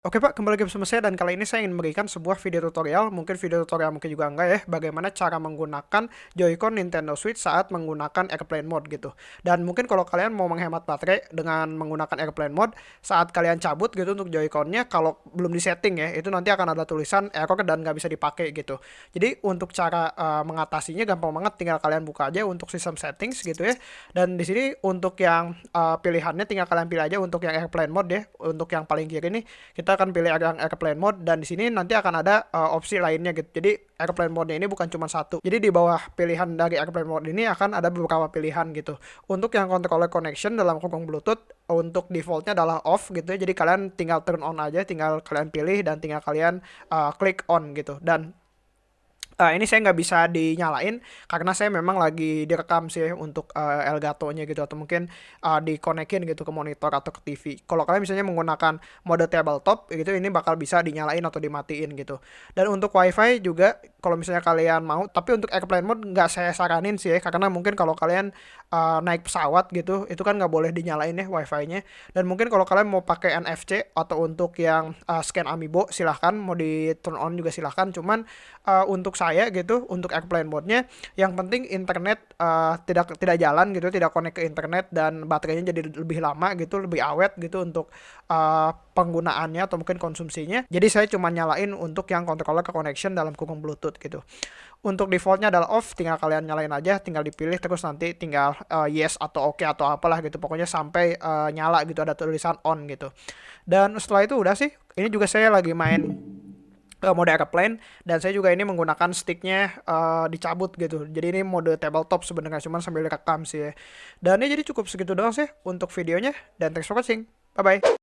Oke Pak, kembali lagi bersama saya dan kali ini saya ingin memberikan sebuah video tutorial, mungkin video tutorial mungkin juga enggak ya, bagaimana cara menggunakan Joy-Con Nintendo Switch saat menggunakan Airplane Mode gitu. Dan mungkin kalau kalian mau menghemat baterai dengan menggunakan Airplane Mode, saat kalian cabut gitu untuk Joy-Con-nya, kalau belum disetting ya, itu nanti akan ada tulisan error dan nggak bisa dipakai gitu. Jadi untuk cara uh, mengatasinya gampang banget, tinggal kalian buka aja untuk sistem settings gitu ya. Dan di sini untuk yang uh, pilihannya tinggal kalian pilih aja untuk yang Airplane Mode ya, untuk yang paling kiri nih, kita kita akan pilih yang airplane mode dan di sini nanti akan ada uh, opsi lainnya gitu. Jadi airplane mode ini bukan cuma satu. Jadi di bawah pilihan dari airplane mode ini akan ada beberapa pilihan gitu. Untuk yang controller connection dalam kurung Bluetooth untuk defaultnya adalah off gitu ya. Jadi kalian tinggal turn on aja, tinggal kalian pilih dan tinggal kalian uh, klik on gitu. Dan uh, ini saya nggak bisa dinyalain karena saya memang lagi direkam sih untuk uh, Elgato-nya gitu atau mungkin uh, dikonekin gitu ke monitor atau ke TV. Kalau kalian misalnya menggunakan mode tabletop gitu ini bakal bisa dinyalain atau dimatiin gitu. Dan untuk WiFi juga kalau misalnya kalian mau, tapi untuk airplane mode nggak saya saranin sih ya karena mungkin kalau kalian uh, naik pesawat gitu itu kan nggak boleh dinyalain ya WiFi-nya. Dan mungkin kalau kalian mau pakai NFC atau untuk yang uh, scan amiibo silahkan mau di turn on juga silahkan. Cuman uh, untuk saya saya gitu untuk airplane mode-nya. Yang penting internet uh, tidak tidak jalan gitu tidak connect ke internet dan baterainya jadi lebih lama gitu lebih awet gitu untuk uh, penggunaannya atau mungkin konsumsinya. Jadi saya cuma nyalain untuk yang controller ke connection dalam kurung bluetooth gitu. Untuk defaultnya adalah off tinggal kalian nyalain aja tinggal dipilih terus nanti tinggal uh, yes atau oke okay atau apalah gitu. Pokoknya sampai uh, nyala gitu ada tulisan on gitu. Dan setelah itu udah sih ini juga saya lagi main uh, mode airplane dan saya juga ini menggunakan sticknya uh, dicabut gitu. Jadi ini mode tabletop sebenarnya cuman sambil rekam sih ya. Dan ini jadi cukup segitu doang sih untuk videonya dan thanks for watching. Bye bye